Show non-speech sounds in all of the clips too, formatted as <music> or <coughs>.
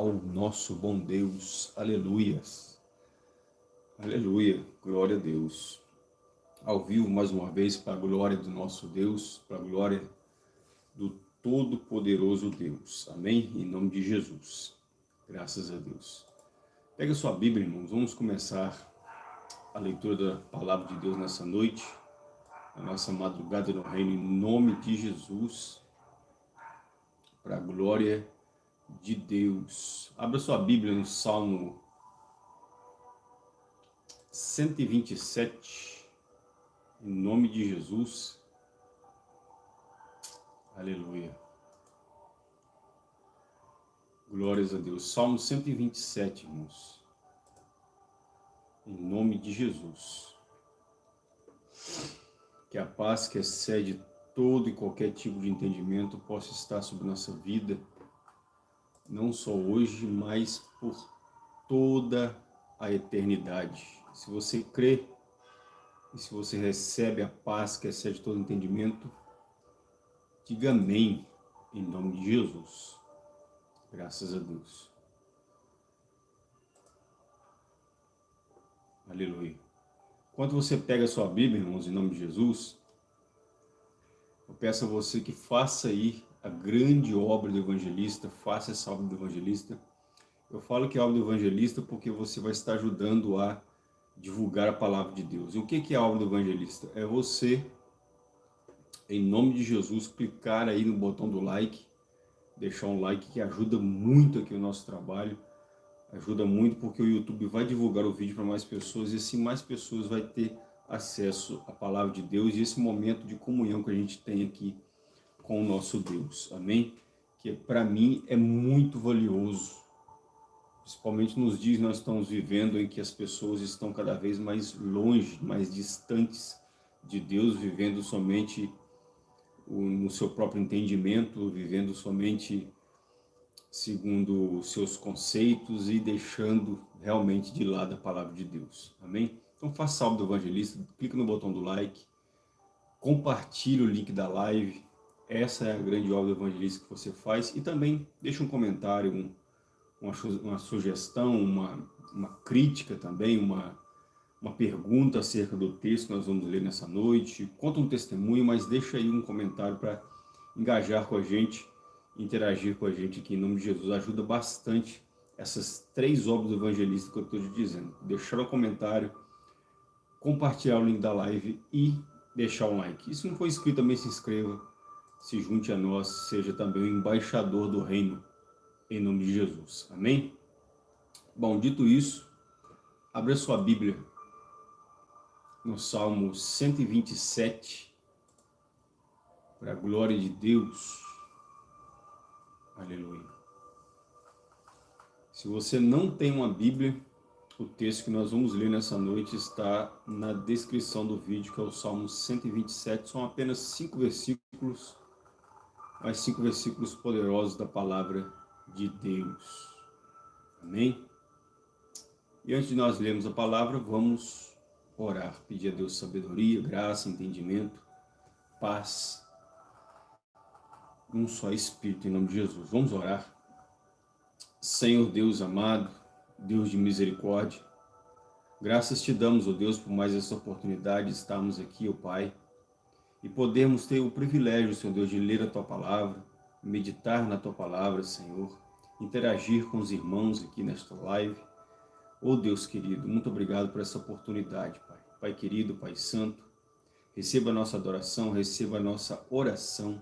ao nosso bom Deus. Aleluias. Aleluia. Glória a Deus. Ao vivo, mais uma vez, para a glória do nosso Deus, para a glória do Todo-Poderoso Deus. Amém? Em nome de Jesus. Graças a Deus. Pega sua Bíblia, irmãos. Vamos começar a leitura da Palavra de Deus nessa noite. A nossa madrugada no reino, em nome de Jesus. Para a glória de de Deus. Abra sua Bíblia no Salmo 127, em nome de Jesus. Aleluia. Glórias a Deus. Salmo 127, irmãos. Em nome de Jesus. Que a paz que excede todo e qualquer tipo de entendimento possa estar sobre nossa vida não só hoje, mas por toda a eternidade. Se você crê e se você recebe a paz que excede todo entendimento, diga amém em nome de Jesus. Graças a Deus. Aleluia. Enquanto você pega a sua Bíblia, irmãos, em nome de Jesus, eu peço a você que faça aí a grande obra do evangelista, faça essa obra do evangelista. Eu falo que é a obra do evangelista porque você vai estar ajudando a divulgar a palavra de Deus. E o que é a obra do evangelista? É você, em nome de Jesus, clicar aí no botão do like, deixar um like que ajuda muito aqui o nosso trabalho, ajuda muito porque o YouTube vai divulgar o vídeo para mais pessoas e assim mais pessoas vai ter acesso à palavra de Deus e esse momento de comunhão que a gente tem aqui com o nosso Deus, amém? Que para mim é muito valioso, principalmente nos dias que nós estamos vivendo em que as pessoas estão cada vez mais longe, mais distantes de Deus, vivendo somente no seu próprio entendimento, vivendo somente segundo seus conceitos e deixando realmente de lado a palavra de Deus. Amém? Então faça salve do evangelista, clica no botão do like, compartilhe o link da live, essa é a grande obra evangelista que você faz. E também deixa um comentário, um, uma, uma, sugestão, uma, uma crítica também, uma, uma pergunta acerca do texto que nós vamos ler nessa noite. Conta um testemunho, mas deixa aí um comentário para engajar com a gente, interagir com a gente aqui em nome de Jesus. Ajuda bastante essas três obras do evangelista que eu estou te dizendo. Deixar um comentário, compartilhar o link da live e deixar um like. E se não for inscrito também se inscreva se junte a nós, seja também o embaixador do reino, em nome de Jesus. Amém? Bom, dito isso, abra sua Bíblia no Salmo 127, para a glória de Deus. Aleluia. Se você não tem uma Bíblia, o texto que nós vamos ler nessa noite está na descrição do vídeo, que é o Salmo 127, são apenas cinco versículos, mais cinco versículos poderosos da palavra de Deus. Amém? E antes de nós lermos a palavra, vamos orar, pedir a Deus sabedoria, graça, entendimento, paz, um só Espírito, em nome de Jesus. Vamos orar. Senhor Deus amado, Deus de misericórdia, graças te damos, ó oh Deus, por mais essa oportunidade de estarmos aqui, ó oh Pai, e podemos ter o privilégio, Senhor Deus, de ler a Tua Palavra, meditar na Tua Palavra, Senhor, interagir com os irmãos aqui nesta live. Oh Deus querido, muito obrigado por essa oportunidade, Pai. Pai querido, Pai santo, receba a nossa adoração, receba a nossa oração,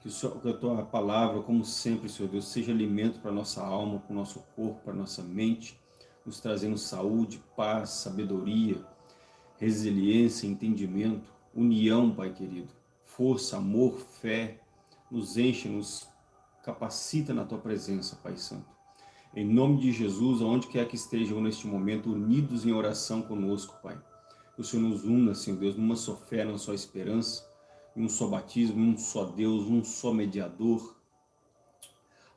que, que a Tua Palavra, como sempre, Senhor Deus, seja alimento para a nossa alma, para o nosso corpo, para a nossa mente, nos trazendo saúde, paz, sabedoria, resiliência, entendimento, união, Pai querido, força, amor, fé, nos enche, nos capacita na Tua presença, Pai Santo. Em nome de Jesus, aonde quer que estejam neste momento, unidos em oração conosco, Pai. Que o Senhor nos una, Senhor Deus, numa só fé, numa só esperança, em um só batismo, em um só Deus, um só mediador.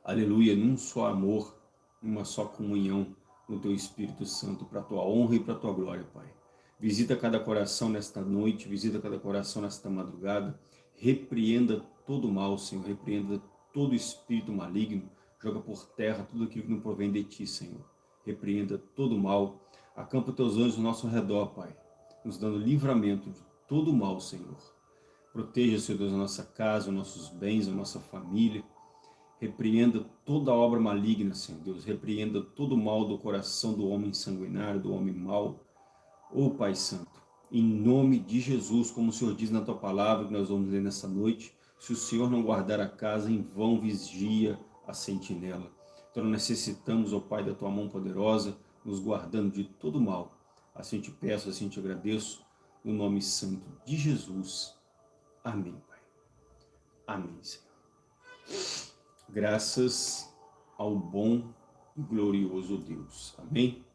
Aleluia, num só amor, numa só comunhão no Teu Espírito Santo, para a Tua honra e para a Tua glória, Pai. Visita cada coração nesta noite, visita cada coração nesta madrugada. Repreenda todo mal, Senhor, repreenda todo espírito maligno, joga por terra tudo aquilo que não provém de Ti, Senhor. Repreenda todo mal, acampa Teus anjos ao nosso redor, Pai, nos dando livramento de todo mal, Senhor. Proteja, Senhor Deus, a nossa casa, os nossos bens, a nossa família. Repreenda toda obra maligna, Senhor Deus. Repreenda todo o mal do coração do homem sanguinário, do homem mau. Ô oh, Pai Santo, em nome de Jesus, como o Senhor diz na Tua palavra, que nós vamos ler nessa noite, se o Senhor não guardar a casa, em vão vigia a sentinela. Então necessitamos, ó oh Pai, da Tua mão poderosa, nos guardando de todo mal. Assim te peço, assim te agradeço, no nome santo de Jesus. Amém, Pai. Amém, Senhor. Graças ao bom e glorioso Deus. Amém?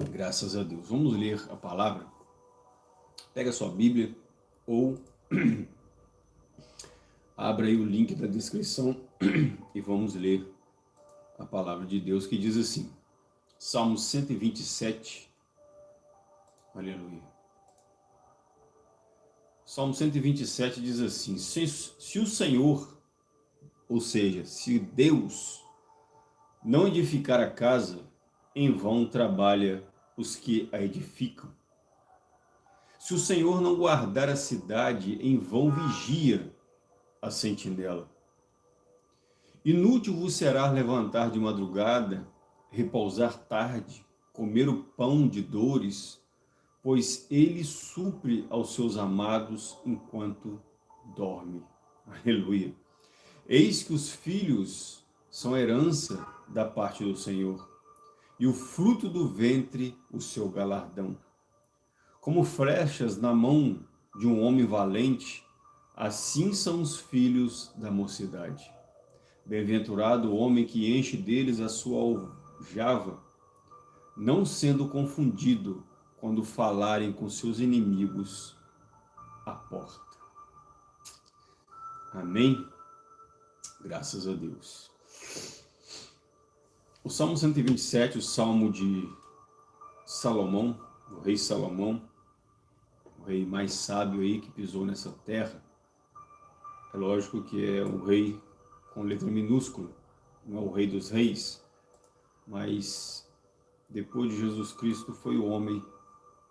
Graças a Deus. Vamos ler a palavra. Pega a sua Bíblia ou <clears throat> abra aí o link da descrição <clears throat> e vamos ler a palavra de Deus que diz assim. Salmo 127. Aleluia. Salmo 127 diz assim, se, se o Senhor, ou seja, se Deus não edificar a casa, em vão trabalha os que a edificam. Se o Senhor não guardar a cidade, em vão vigia a sentinela. Inútil vos será levantar de madrugada, repousar tarde, comer o pão de dores, pois ele supre aos seus amados enquanto dorme. Aleluia. Eis que os filhos são herança da parte do Senhor, e o fruto do ventre o seu galardão. Como flechas na mão de um homem valente, assim são os filhos da mocidade. Bem-aventurado o homem que enche deles a sua aljava, não sendo confundido quando falarem com seus inimigos à porta. Amém? Graças a Deus. O Salmo 127, o Salmo de Salomão, o rei Salomão, o rei mais sábio aí que pisou nessa terra. É lógico que é um rei com letra minúscula, não é o rei dos reis, mas depois de Jesus Cristo foi o homem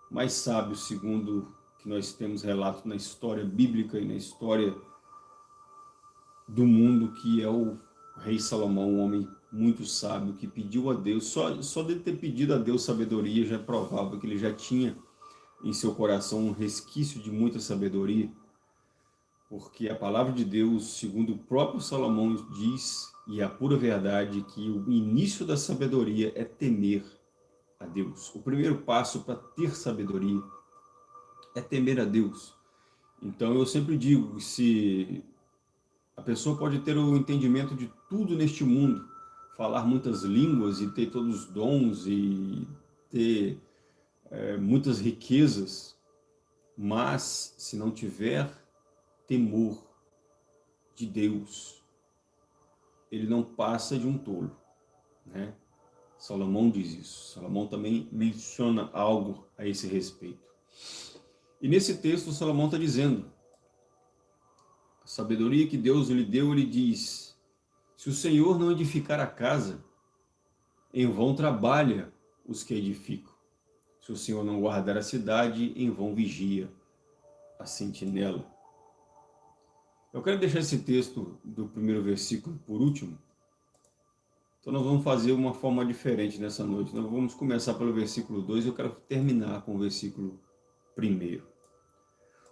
mais sábio, segundo que nós temos relato na história bíblica e na história do mundo, que é o rei Salomão, um homem muito sábio, que pediu a Deus, só, só dele ter pedido a Deus sabedoria já é provável que ele já tinha em seu coração um resquício de muita sabedoria, porque a palavra de Deus, segundo o próprio Salomão diz, e é a pura verdade, que o início da sabedoria é temer a Deus. O primeiro passo para ter sabedoria é temer a Deus. Então eu sempre digo, se a pessoa pode ter o entendimento de tudo neste mundo, falar muitas línguas e ter todos os dons e ter é, muitas riquezas, mas se não tiver temor de Deus, ele não passa de um tolo, né? Salomão diz isso. Salomão também menciona algo a esse respeito. E nesse texto, Salomão está dizendo, a sabedoria que Deus lhe deu, ele diz, se o Senhor não edificar a casa, em vão trabalha os que edificam. Se o Senhor não guardar a cidade, em vão vigia a sentinela. Eu quero deixar esse texto do primeiro versículo por último, então nós vamos fazer uma forma diferente nessa noite. Nós vamos começar pelo versículo 2 e eu quero terminar com o versículo 1.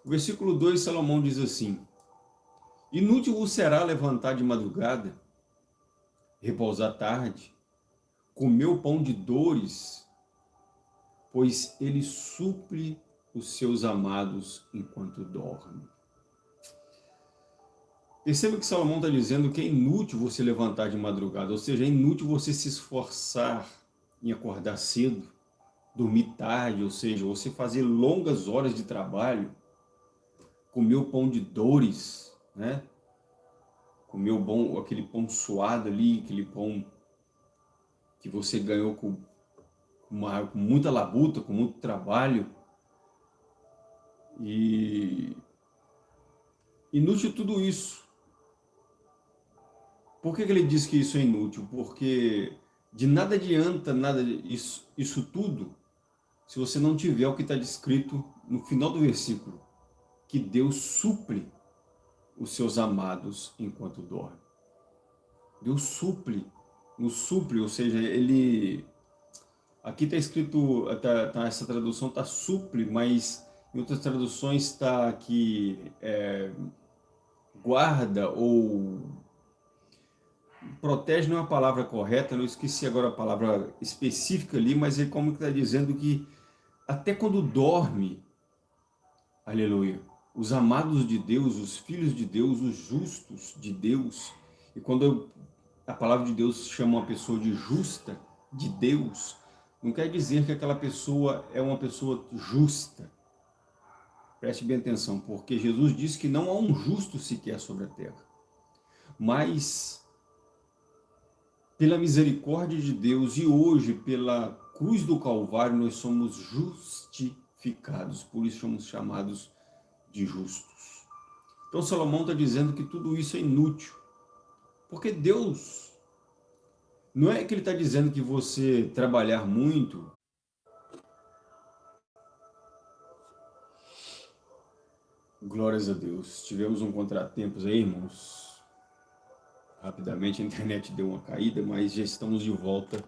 O versículo 2, Salomão diz assim, Inútil vos será levantar de madrugada, repousar tarde, comer o pão de dores, pois ele supre os seus amados enquanto dormem. Perceba que Salomão está dizendo que é inútil você levantar de madrugada, ou seja, é inútil você se esforçar em acordar cedo, dormir tarde, ou seja, você fazer longas horas de trabalho, comer o pão de dores, né? O bom, aquele pão suado ali, aquele pão que você ganhou com, uma, com muita labuta, com muito trabalho. E inútil tudo isso Por que, que ele diz que isso é inútil? Porque de nada adianta nada isso, isso tudo se você não tiver o que está descrito no final do versículo, que Deus supre os seus amados enquanto dorme. Deus supre, nos supre, ou seja, ele... Aqui está escrito, tá, tá, essa tradução está supre, mas em outras traduções está que é, guarda ou protege não é a palavra correta, não esqueci agora a palavra específica ali, mas é como está dizendo que até quando dorme, aleluia, os amados de Deus, os filhos de Deus, os justos de Deus, e quando a palavra de Deus chama uma pessoa de justa, de Deus, não quer dizer que aquela pessoa é uma pessoa justa. Preste bem atenção, porque Jesus disse que não há um justo sequer sobre a terra. Mas, pela misericórdia de Deus e hoje, pela cruz do Calvário, nós somos justificados, por isso somos chamados de justos. Então Salomão está dizendo que tudo isso é inútil, porque Deus, não é que ele está dizendo que você trabalhar muito, glórias a Deus, tivemos um contratempo aí, irmãos, rapidamente a internet deu uma caída, mas já estamos de volta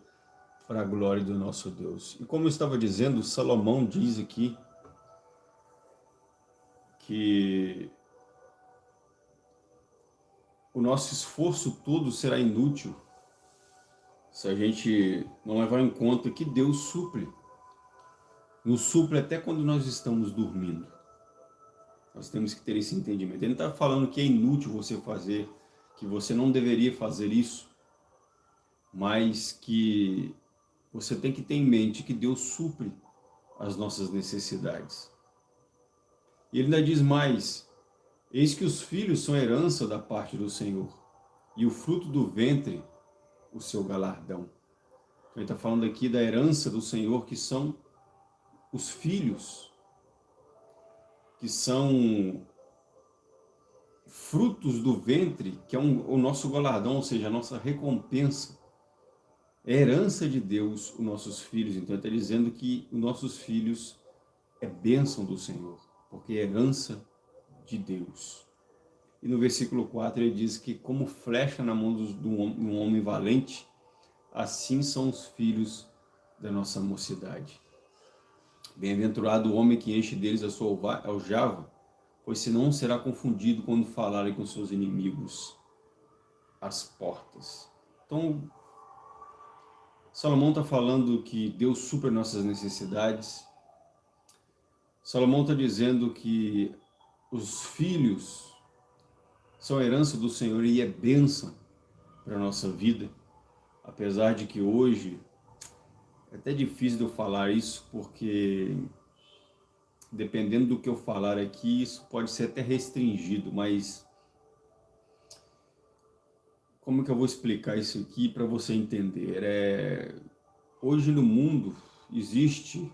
para a glória do nosso Deus. E como eu estava dizendo, Salomão diz aqui que o nosso esforço todo será inútil se a gente não levar em conta que Deus supre. Nos supre até quando nós estamos dormindo. Nós temos que ter esse entendimento. Ele está falando que é inútil você fazer, que você não deveria fazer isso, mas que você tem que ter em mente que Deus supre as nossas necessidades. E ele ainda diz mais, eis que os filhos são herança da parte do Senhor, e o fruto do ventre, o seu galardão. Então, ele está falando aqui da herança do Senhor, que são os filhos, que são frutos do ventre, que é um, o nosso galardão, ou seja, a nossa recompensa é herança de Deus os nossos filhos. Então, ele está dizendo que os nossos filhos é bênção do Senhor, porque é herança de Deus. E no versículo 4 ele diz que como flecha na mão de um homem valente, assim são os filhos da nossa mocidade. Bem-aventurado o homem que enche deles a sua aljava, pois senão será confundido quando falarem com seus inimigos às portas. Então, Salomão está falando que Deus supera nossas necessidades. Salomão está dizendo que os filhos são herança do Senhor e é bênção para a nossa vida. Apesar de que hoje é até difícil eu falar isso, porque dependendo do que eu falar aqui, isso pode ser até restringido, mas como que eu vou explicar isso aqui para você entender? É, hoje no mundo existe,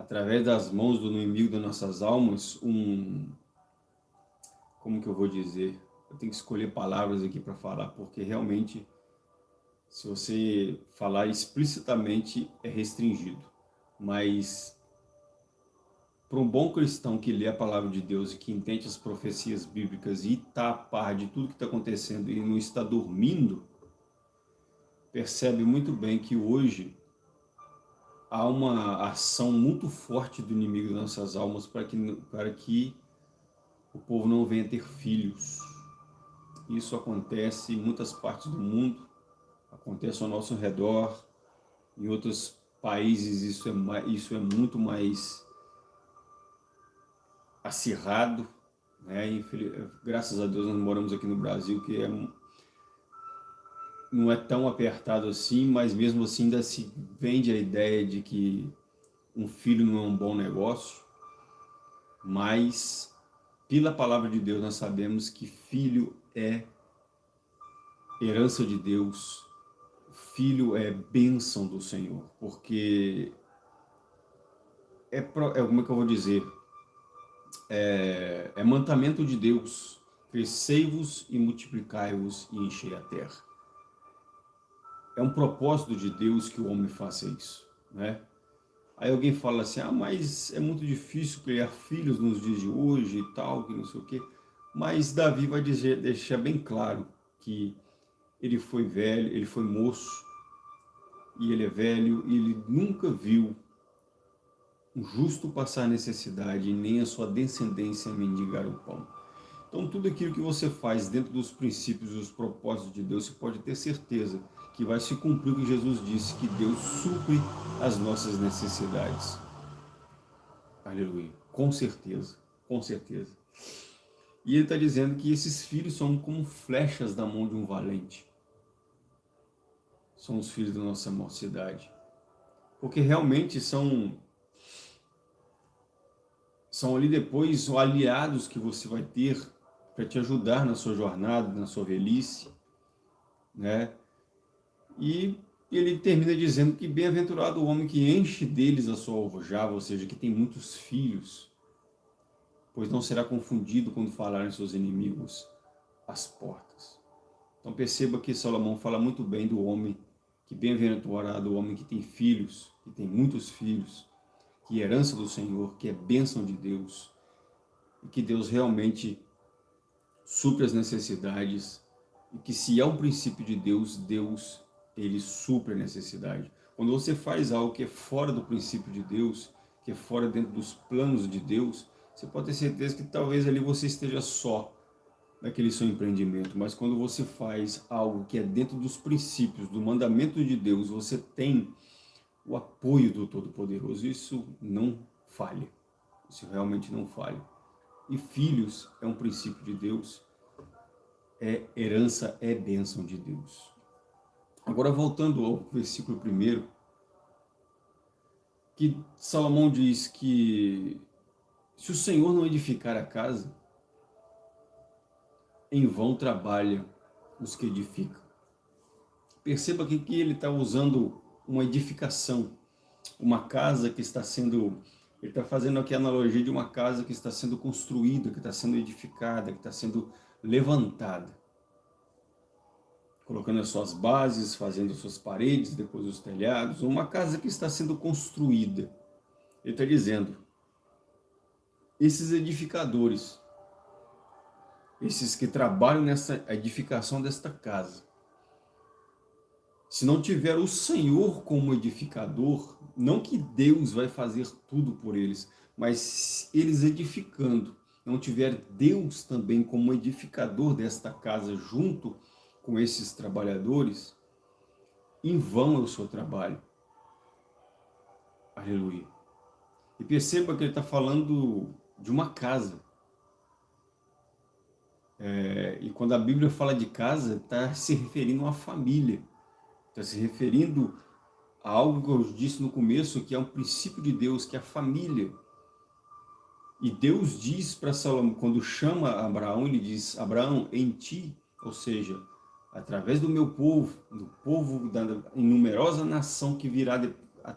através das mãos do inimigo das nossas almas, um... Como que eu vou dizer? Eu tenho que escolher palavras aqui para falar, porque realmente, se você falar explicitamente, é restringido. Mas para um bom cristão que lê a palavra de Deus e que entende as profecias bíblicas e está a par de tudo que está acontecendo e não está dormindo, percebe muito bem que hoje há uma ação muito forte do inimigo das nossas almas para que, para que o povo não venha ter filhos. Isso acontece em muitas partes do mundo, acontece ao nosso redor, em outros países isso é, isso é muito mais acirrado, né? graças a Deus nós moramos aqui no Brasil, que é, não é tão apertado assim, mas mesmo assim ainda se vende a ideia de que um filho não é um bom negócio, mas pela palavra de Deus nós sabemos que filho é herança de Deus, filho é bênção do Senhor, porque é, é como é que eu vou dizer, é, é mandamento de Deus. Crescei-vos e multiplicai-vos e enchei a terra. É um propósito de Deus que o homem faça isso, né? Aí alguém fala assim, ah, mas é muito difícil criar filhos nos dias de hoje e tal, que não sei o quê. Mas Davi vai dizer, deixar bem claro que ele foi velho, ele foi moço, e ele é velho, e ele nunca viu um justo passar necessidade, nem a sua descendência mendigar o pão. Então tudo aquilo que você faz dentro dos princípios e dos propósitos de Deus, você pode ter certeza que vai se cumprir o que Jesus disse, que Deus supre as nossas necessidades. Aleluia. Com certeza, com certeza. E ele está dizendo que esses filhos são como flechas da mão de um valente. São os filhos da nossa mocidade. Porque realmente são são ali depois aliados que você vai ter para te ajudar na sua jornada, na sua velhice, né? E ele termina dizendo que bem-aventurado o homem que enche deles a sua alvojava, ou seja, que tem muitos filhos, pois não será confundido quando falarem seus inimigos às portas. Então perceba que Salomão fala muito bem do homem, que bem-aventurado o homem que tem filhos, que tem muitos filhos, que é herança do Senhor, que é bênção de Deus, e que Deus realmente supre as necessidades, e que se há um princípio de Deus, Deus, ele supre a necessidade. Quando você faz algo que é fora do princípio de Deus, que é fora dentro dos planos de Deus, você pode ter certeza que talvez ali você esteja só naquele seu empreendimento, mas quando você faz algo que é dentro dos princípios, do mandamento de Deus, você tem o apoio do Todo-Poderoso, isso não falha, isso realmente não falha. E filhos é um princípio de Deus, é herança, é bênção de Deus. Agora voltando ao versículo primeiro, que Salomão diz que se o Senhor não edificar a casa, em vão trabalha os que edificam. Perceba aqui que ele está usando uma edificação, uma casa que está sendo ele está fazendo aqui a analogia de uma casa que está sendo construída, que está sendo edificada, que está sendo levantada. Colocando as suas bases, fazendo as suas paredes, depois os telhados. Uma casa que está sendo construída. Ele está dizendo, esses edificadores, esses que trabalham nessa edificação desta casa, se não tiver o Senhor como edificador, não que Deus vai fazer tudo por eles, mas eles edificando, não tiver Deus também como edificador desta casa junto com esses trabalhadores, em vão é o seu trabalho. Aleluia. E perceba que ele está falando de uma casa. É, e quando a Bíblia fala de casa, está se referindo a uma família. Está se referindo a algo que eu disse no começo, que é um princípio de Deus, que é a família. E Deus diz para Salomão, quando chama Abraão, ele diz, Abraão, em ti, ou seja, através do meu povo, do povo da numerosa nação que virá, de, a,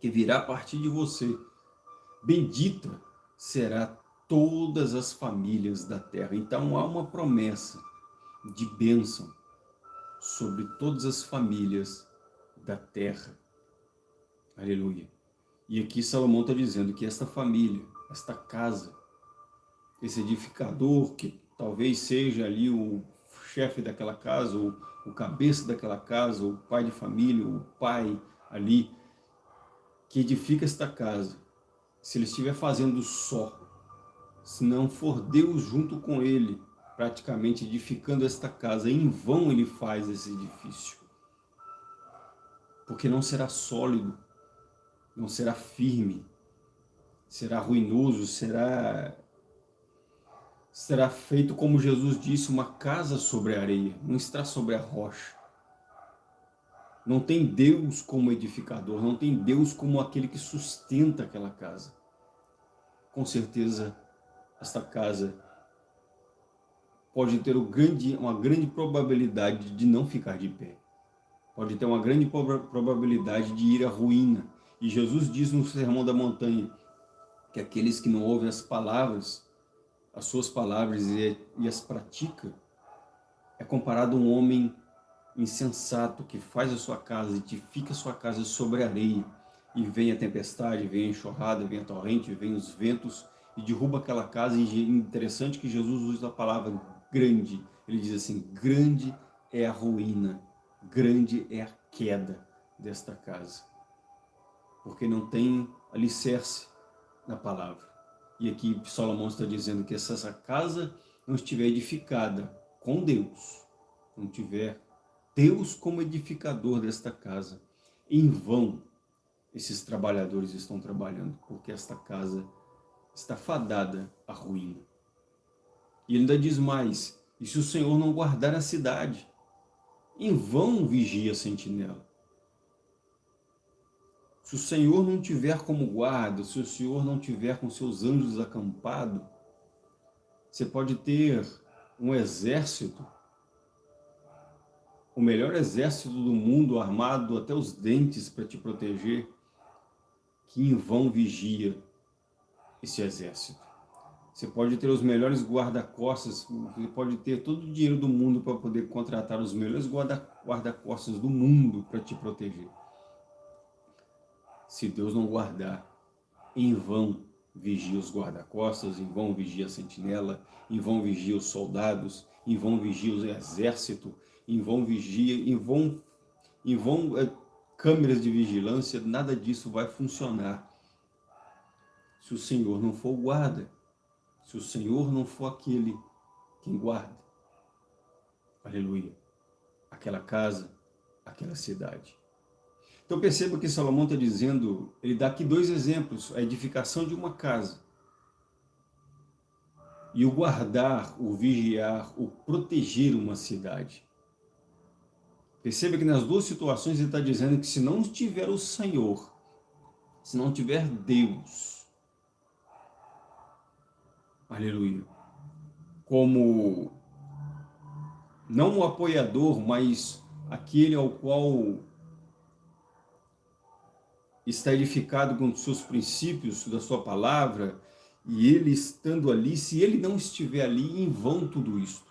que virá a partir de você, bendita será todas as famílias da terra. Então há uma promessa de bênção sobre todas as famílias da terra. Aleluia. E aqui Salomão está dizendo que esta família, esta casa, esse edificador, que talvez seja ali o chefe daquela casa, ou o cabeça daquela casa, o pai de família, o pai ali, que edifica esta casa, se ele estiver fazendo só, se não for Deus junto com ele, praticamente edificando esta casa. Em vão ele faz esse edifício. Porque não será sólido, não será firme, será ruinoso, será, será feito como Jesus disse, uma casa sobre a areia, não está sobre a rocha. Não tem Deus como edificador, não tem Deus como aquele que sustenta aquela casa. Com certeza, esta casa pode ter uma grande probabilidade de não ficar de pé. Pode ter uma grande probabilidade de ir à ruína. E Jesus diz no Sermão da Montanha que aqueles que não ouvem as palavras, as suas palavras e, e as pratica, é comparado a um homem insensato que faz a sua casa, edifica a sua casa sobre areia, e vem a tempestade, vem a enxurrada, vem a torrente, vem os ventos, e derruba aquela casa, e interessante que Jesus usa a palavra grande, ele diz assim, grande é a ruína, grande é a queda desta casa, porque não tem alicerce na palavra. E aqui Salomão está dizendo que se essa casa não estiver edificada com Deus, não tiver Deus como edificador desta casa, em vão esses trabalhadores estão trabalhando, porque esta casa está fadada à ruína. E ele ainda diz mais, e se o Senhor não guardar a cidade, em vão vigia a sentinela. Se o Senhor não tiver como guarda, se o Senhor não tiver com seus anjos acampado, você pode ter um exército, o melhor exército do mundo armado até os dentes para te proteger, que em vão vigia esse exército. Você pode ter os melhores guarda-costas, você pode ter todo o dinheiro do mundo para poder contratar os melhores guarda-costas do mundo para te proteger se Deus não guardar, em vão vigia os guarda-costas, em vão vigia a sentinela, em vão vigia os soldados, em vão vigia o exército, em vão vigia, em vão, em vão é, câmeras de vigilância, nada disso vai funcionar. Se o Senhor não for o guarda, se o Senhor não for aquele quem guarda. Aleluia. Aquela casa, aquela cidade. Então perceba que Salomão está dizendo, ele dá aqui dois exemplos, a edificação de uma casa e o guardar, o vigiar, o proteger uma cidade. Perceba que nas duas situações ele está dizendo que se não tiver o Senhor, se não tiver Deus, aleluia, como não o apoiador, mas aquele ao qual está edificado com os seus princípios, da sua palavra, e ele estando ali, se ele não estiver ali, em vão tudo isso.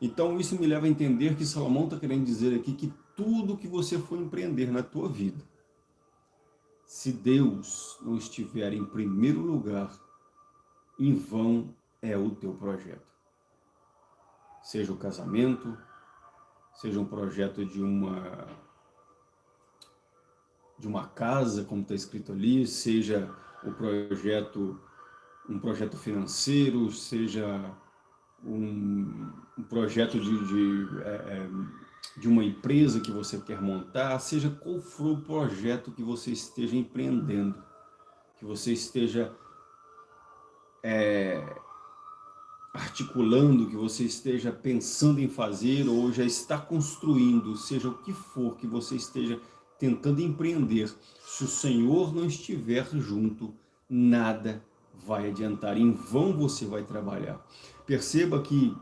Então isso me leva a entender que Salomão está querendo dizer aqui que tudo que você for empreender na tua vida, se Deus não estiver em primeiro lugar, em vão é o teu projeto. Seja o casamento, seja um projeto de uma de uma casa, como está escrito ali, seja o projeto, um projeto financeiro, seja um, um projeto de, de, é, é, de uma empresa que você quer montar, seja qual for o projeto que você esteja empreendendo, que você esteja é, articulando, que você esteja pensando em fazer ou já está construindo, seja o que for que você esteja tentando empreender, se o Senhor não estiver junto, nada vai adiantar, em vão você vai trabalhar. Perceba que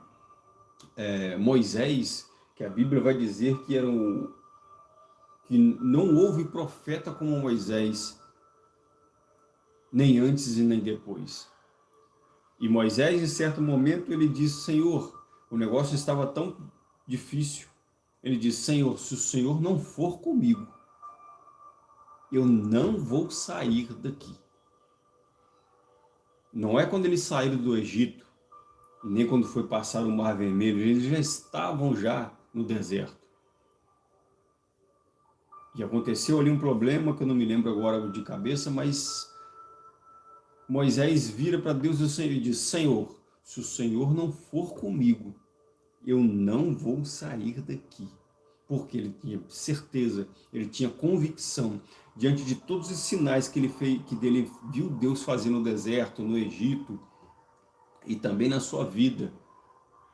é, Moisés, que a Bíblia vai dizer que era o, que não houve profeta como Moisés, nem antes e nem depois. E Moisés, em certo momento, ele disse, Senhor, o negócio estava tão difícil. Ele disse, Senhor, se o Senhor não for comigo, eu não vou sair daqui. Não é quando eles saíram do Egito, nem quando foi passar o Mar Vermelho, eles já estavam já no deserto. E aconteceu ali um problema que eu não me lembro agora de cabeça, mas Moisés vira para Deus e diz, Senhor, se o Senhor não for comigo, eu não vou sair daqui. Porque ele tinha certeza, ele tinha convicção diante de todos os sinais que ele fez, que dele viu Deus fazer no deserto, no Egito, e também na sua vida,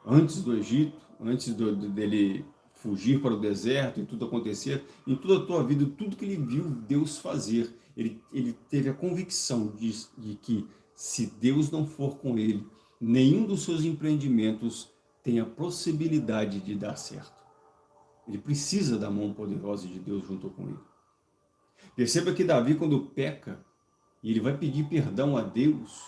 antes do Egito, antes do, dele fugir para o deserto e tudo acontecer, em toda a tua vida, tudo que ele viu Deus fazer, ele, ele teve a convicção de, de que se Deus não for com ele, nenhum dos seus empreendimentos tem a possibilidade de dar certo. Ele precisa da mão poderosa de Deus junto com ele. Perceba que Davi, quando peca, e ele vai pedir perdão a Deus,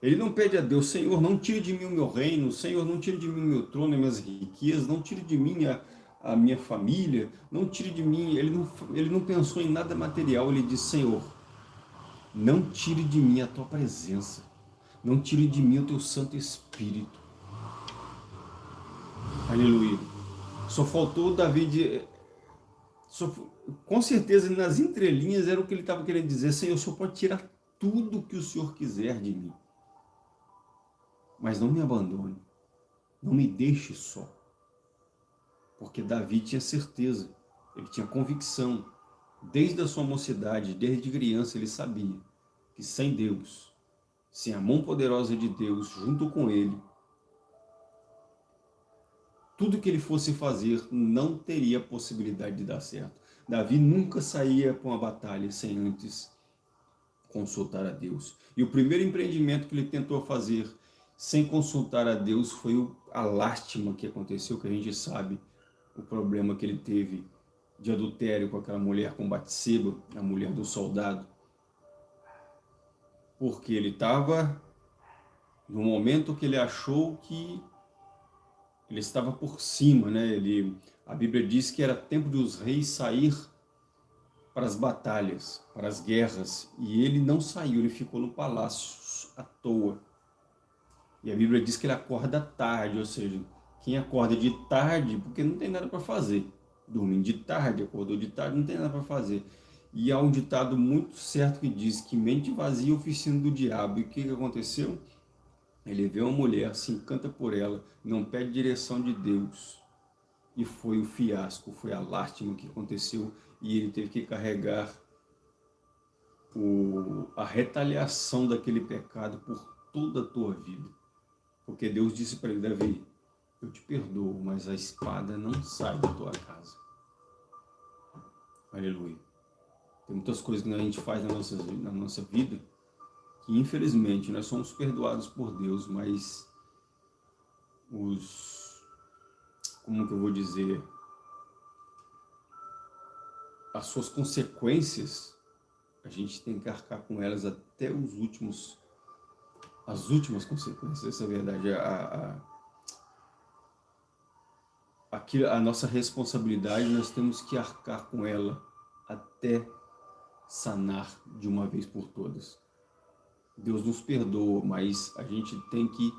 Ele não pede a Deus, Senhor, não tire de mim o meu reino, Senhor, não tire de mim o meu trono e minhas riquezas, não tire de mim a, a minha família, não tire de mim, ele não, ele não pensou em nada material, ele disse, Senhor, não tire de mim a tua presença, não tire de mim o teu Santo Espírito. Aleluia. Só faltou Davi de... Só, com certeza, nas entrelinhas era o que ele estava querendo dizer, Senhor, o Senhor pode tirar tudo que o Senhor quiser de mim. Mas não me abandone, não me deixe só. Porque Davi tinha certeza, ele tinha convicção, desde a sua mocidade, desde criança ele sabia que sem Deus, sem a mão poderosa de Deus junto com ele, tudo que ele fosse fazer não teria possibilidade de dar certo. Davi nunca saía para uma batalha sem antes consultar a Deus. E o primeiro empreendimento que ele tentou fazer sem consultar a Deus foi a lástima que aconteceu, que a gente sabe o problema que ele teve de adultério com aquela mulher, com Batseba, a mulher do soldado. Porque ele estava no momento que ele achou que ele estava por cima, né? Ele, a Bíblia diz que era tempo de os reis sair para as batalhas, para as guerras, e ele não saiu, ele ficou no palácio à toa. E a Bíblia diz que ele acorda tarde, ou seja, quem acorda de tarde, porque não tem nada para fazer. Dormindo de tarde, acordou de tarde, não tem nada para fazer. E há um ditado muito certo que diz que mente vazia é oficina do diabo. E o que, que aconteceu? Ele vê uma mulher, se encanta por ela, não pede direção de Deus. E foi o fiasco, foi a lástima que aconteceu. E ele teve que carregar o, a retaliação daquele pecado por toda a tua vida. Porque Deus disse para ele, Davi, eu te perdoo, mas a espada não sai da tua casa. Aleluia. Tem muitas coisas que a gente faz na nossa, na nossa vida que infelizmente nós somos perdoados por Deus, mas os, como que eu vou dizer, as suas consequências, a gente tem que arcar com elas até os últimos, as últimas consequências, essa é a verdade, a, a a nossa responsabilidade, nós temos que arcar com ela até sanar de uma vez por todas. Deus nos perdoa, mas a gente tem que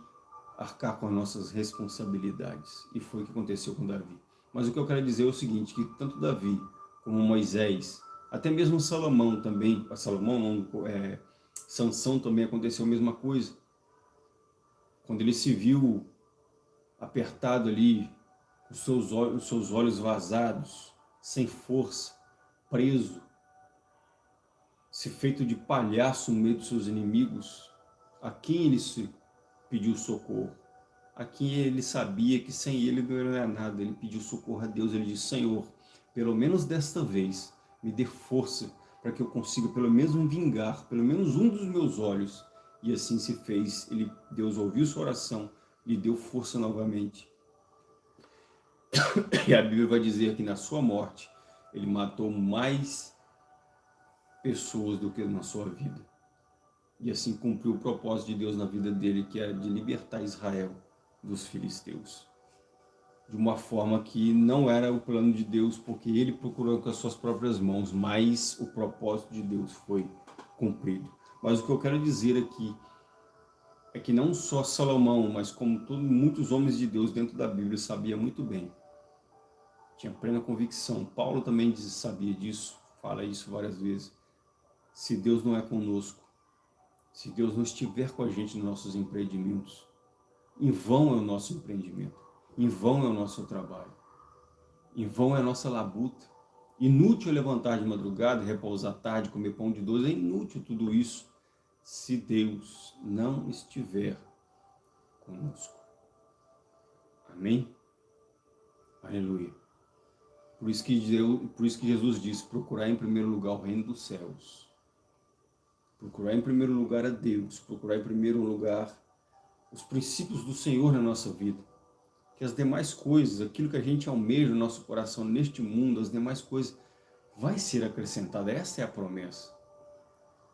arcar com as nossas responsabilidades. E foi o que aconteceu com Davi. Mas o que eu quero dizer é o seguinte, que tanto Davi como Moisés, até mesmo Salomão também, Salomão não, é, Sansão também aconteceu a mesma coisa. Quando ele se viu apertado ali os seus, olhos, os seus olhos vazados, sem força, preso, se feito de palhaço no meio dos seus inimigos, a quem ele se pediu socorro? A quem ele sabia que sem ele não era nada, ele pediu socorro a Deus, ele disse, Senhor, pelo menos desta vez, me dê força para que eu consiga pelo menos vingar, pelo menos um dos meus olhos. E assim se fez, ele, Deus ouviu sua oração, lhe deu força novamente. <coughs> E a Bíblia vai dizer que na sua morte, ele matou mais pessoas do que na sua vida. E assim cumpriu o propósito de Deus na vida dele, que era de libertar Israel dos filisteus. De uma forma que não era o plano de Deus, porque ele procurou com as suas próprias mãos, mas o propósito de Deus foi cumprido. Mas o que eu quero dizer aqui é que não só Salomão, mas como todos, muitos homens de Deus dentro da Bíblia sabia muito bem tinha plena convicção. Paulo também diz, sabia disso, fala isso várias vezes. Se Deus não é conosco, se Deus não estiver com a gente nos nossos empreendimentos, em vão é o nosso empreendimento, em vão é o nosso trabalho, em vão é a nossa labuta. Inútil levantar de madrugada, repousar tarde, comer pão de doce, é inútil tudo isso se Deus não estiver conosco. Amém? Aleluia. Por isso, que Deus, por isso que Jesus disse, procurar em primeiro lugar o reino dos céus. Procurar em primeiro lugar a Deus, procurar em primeiro lugar os princípios do Senhor na nossa vida. Que as demais coisas, aquilo que a gente almeja no nosso coração neste mundo, as demais coisas, vai ser acrescentada. Essa é a promessa.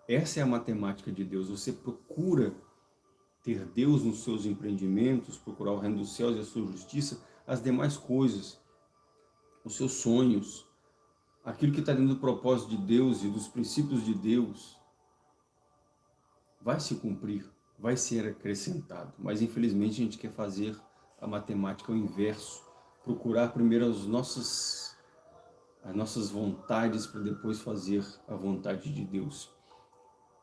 Essa é a matemática de Deus. Você procura ter Deus nos seus empreendimentos, procurar o reino dos céus e a sua justiça, as demais coisas, os seus sonhos, aquilo que está dentro do propósito de Deus e dos princípios de Deus, vai se cumprir, vai ser acrescentado. Mas infelizmente a gente quer fazer a matemática ao inverso, procurar primeiro as nossas, as nossas vontades para depois fazer a vontade de Deus.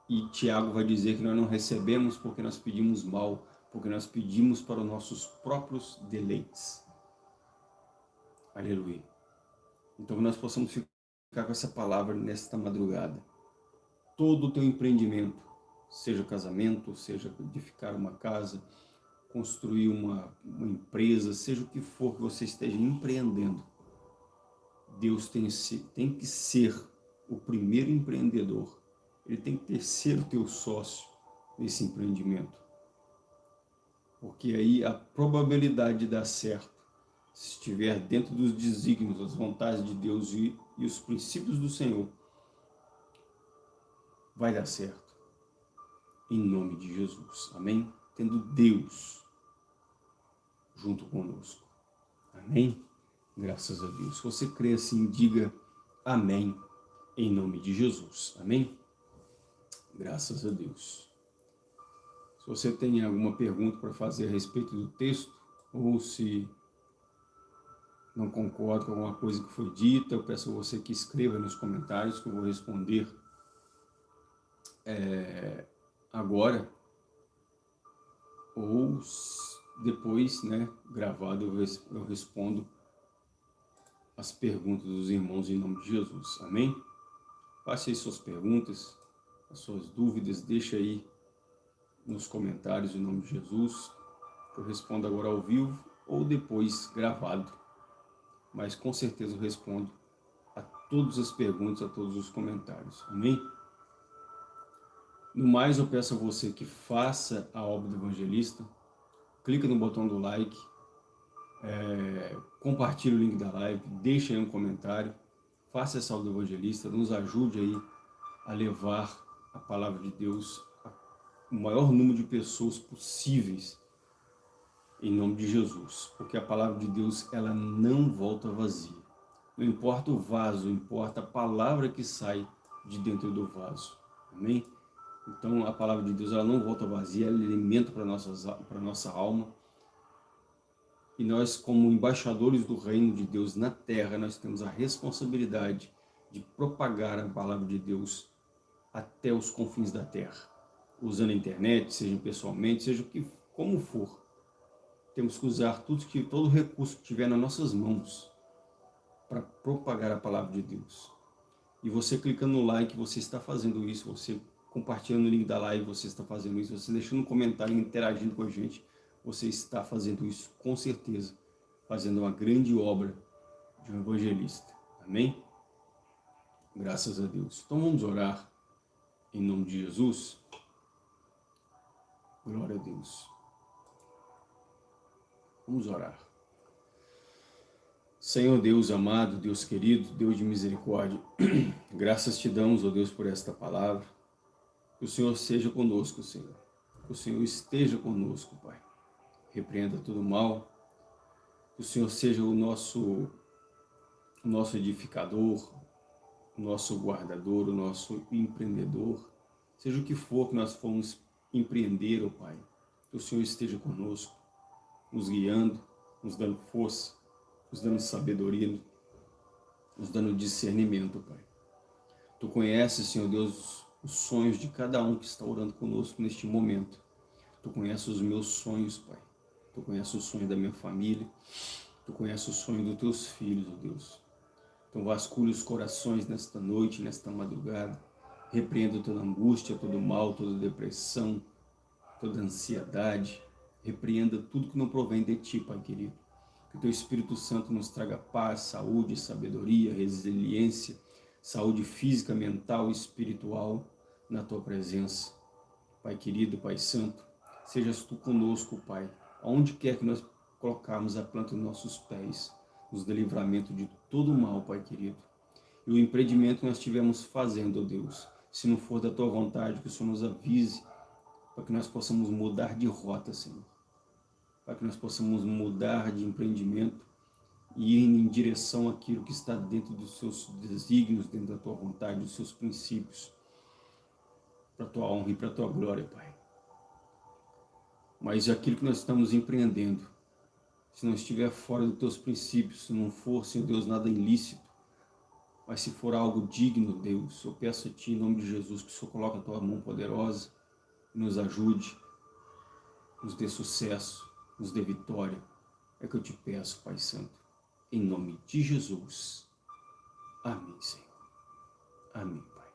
E Tiago vai dizer que nós não recebemos porque nós pedimos mal, porque nós pedimos para os nossos próprios deleites. Aleluia. Então que nós possamos ficar com essa palavra nesta madrugada. Todo o teu empreendimento, seja casamento, seja edificar uma casa, construir uma, uma empresa, seja o que for que você esteja empreendendo, Deus tem, tem que ser o primeiro empreendedor. Ele tem que ter, ser o teu sócio nesse empreendimento. Porque aí a probabilidade de dar certo, se estiver dentro dos desígnios, das vontades de Deus e, e os princípios do Senhor, vai dar certo em nome de Jesus. Amém? Tendo Deus junto conosco. Amém? Graças a Deus. Se você crê assim, diga amém em nome de Jesus. Amém? Graças a Deus. Se você tem alguma pergunta para fazer a respeito do texto, ou se não concorda com alguma coisa que foi dita, eu peço a você que escreva nos comentários que eu vou responder é, agora ou depois, né, gravado, eu, res, eu respondo as perguntas dos irmãos em nome de Jesus. Amém? Passe aí suas perguntas, as suas dúvidas, deixa aí nos comentários em nome de Jesus. Eu respondo agora ao vivo ou depois gravado. Mas com certeza eu respondo a todas as perguntas, a todos os comentários. Amém? No mais, eu peço a você que faça a obra do evangelista, clica no botão do like, é, compartilhe o link da live, deixe aí um comentário, faça essa obra do evangelista, nos ajude aí a levar a palavra de Deus o maior número de pessoas possíveis em nome de Jesus, porque a palavra de Deus ela não volta vazia. Não importa o vaso, importa a palavra que sai de dentro do vaso. Amém? Então a palavra de Deus ela não volta vazia, ela é alimento para a nossa alma. E nós, como embaixadores do reino de Deus na terra, nós temos a responsabilidade de propagar a palavra de Deus até os confins da terra. Usando a internet, seja pessoalmente, seja que, como for. Temos que usar tudo que, todo recurso que tiver nas nossas mãos para propagar a palavra de Deus. E você clicando no like, você está fazendo isso, você compartilhando o link da live, você está fazendo isso, você deixando um comentário, interagindo com a gente, você está fazendo isso com certeza, fazendo uma grande obra de um evangelista. Amém? Graças a Deus. Então vamos orar em nome de Jesus. Glória a Deus. Vamos orar. Senhor Deus amado, Deus querido, Deus de misericórdia, <clears throat> graças te damos, ó oh Deus, por esta palavra. Que o Senhor seja conosco, Senhor. Que o Senhor esteja conosco, Pai. Repreenda todo mal. Que o Senhor seja o nosso, o nosso edificador, o nosso guardador, o nosso empreendedor. Seja o que for que nós formos empreender, oh Pai. Que o Senhor esteja conosco, nos guiando, nos dando força, nos dando sabedoria, nos dando discernimento, Pai. Tu conheces, Senhor Deus, os sonhos de cada um que está orando conosco neste momento. Tu conheces os meus sonhos, Pai. Tu conheces o sonho da minha família. Tu conheces o sonho dos teus filhos, ó Deus. Então vasculhe os corações nesta noite, nesta madrugada. Repreenda toda angústia, todo mal, toda depressão, toda ansiedade. Repreenda tudo que não provém de Ti, Pai querido. Que o Teu Espírito Santo nos traga paz, saúde, sabedoria, resiliência, saúde física, mental espiritual na Tua presença. Pai querido, Pai santo, sejas Tu conosco, Pai, aonde quer que nós colocarmos a planta dos nossos pés, nos dê livramento de todo mal, Pai querido. E o empreendimento que nós estivermos fazendo, ó Deus, se não for da Tua vontade, que o Senhor nos avise, para que nós possamos mudar de rota, Senhor. Para que nós possamos mudar de empreendimento e em direção àquilo que está dentro dos seus desígnios, dentro da tua vontade, dos seus princípios, para a tua honra e para a tua glória, Pai. Mas aquilo que nós estamos empreendendo, se não estiver fora dos teus princípios, se não for, Senhor Deus, nada ilícito, mas se for algo digno, Deus, eu peço a Ti, em nome de Jesus, que o Senhor coloque a Tua mão poderosa nos ajude, nos dê sucesso, nos dê vitória. É que eu te peço, Pai Santo, em nome de Jesus. Amém, Senhor. Amém, Pai.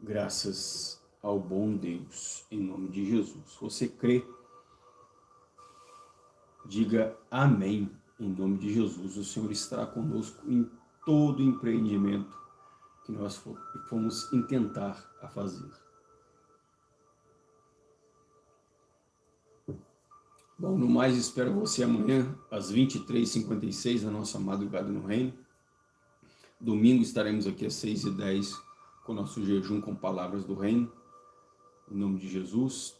Graças ao bom Deus, em nome de Jesus. Você crê? Diga amém, em nome de Jesus. O Senhor estará conosco em todo empreendimento que nós fomos intentar a fazer. Bom, no mais, espero você amanhã, às 23h56, na nossa madrugada no reino. Domingo estaremos aqui às 6h10 com o nosso jejum com palavras do reino, em nome de Jesus.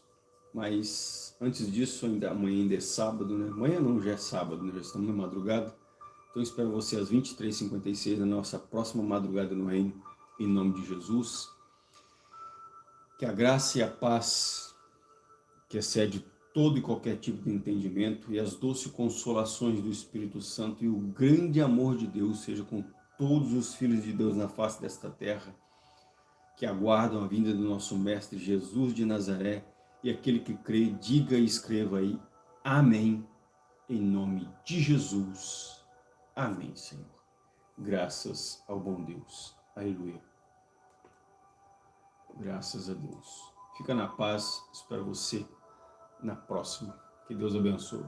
Mas antes disso, ainda amanhã ainda é sábado, né? Amanhã não, já é sábado, né? já estamos na madrugada. Então espero você às 23h56 na nossa próxima madrugada no reino, em nome de Jesus. Que a graça e a paz, que excede todo e qualquer tipo de entendimento, e as doces consolações do Espírito Santo e o grande amor de Deus seja com todos os filhos de Deus na face desta terra, que aguardam a vinda do nosso Mestre Jesus de Nazaré, e aquele que crê, diga e escreva aí, Amém, em nome de Jesus. Amém, Senhor. Graças ao bom Deus. Aleluia. Graças a Deus. Fica na paz. Espero você na próxima. Que Deus abençoe.